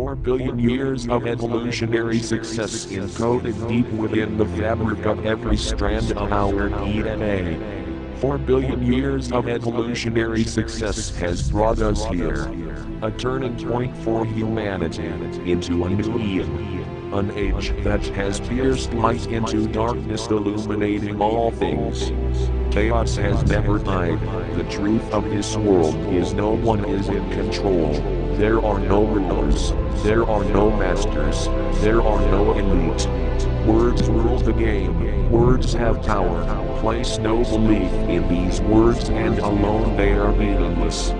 Four billion years of evolutionary success encoded deep within the fabric of every strand of our DNA. Four billion years of evolutionary success has brought us here. A turning point for humanity into a new Eden. An age that has pierced light into darkness, illuminating all things. Chaos has never died. The truth of this world is no one is in control. There are no rulers. There are no masters. There are no elite. Words rule the game. Words have power. Place no belief in these words and alone they are meaningless.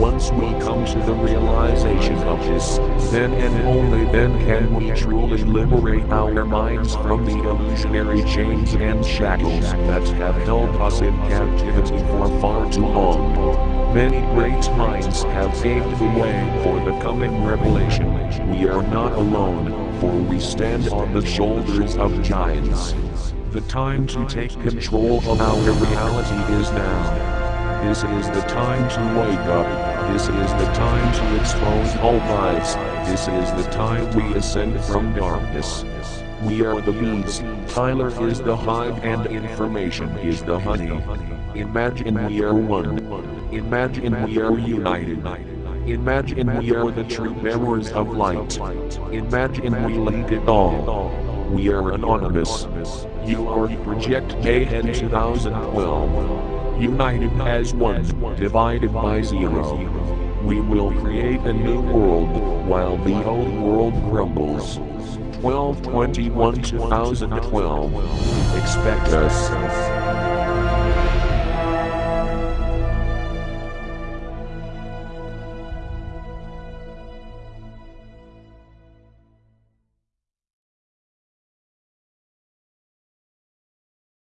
Once we come to the realization of this, then and only then can we truly liberate our minds from the illusionary chains and shackles that have held us in captivity for far too long. Many great minds have paved the way for the coming revelation. We are not alone, for we stand on the shoulders of giants. The time to take control of our reality is now. This is the time to wake up. This is the time to expose all lies. This is the time we ascend from darkness. We are the bees. Tyler is the hive and information is the honey. Imagine we are one. Imagine we are united. Imagine we are the true bearers of light. Imagine we lead it all. We are anonymous. You are Project Mayhem 2012 united as one, divided by zero. We will create a new world, while the old world crumbles. 1221 2012. Expect us.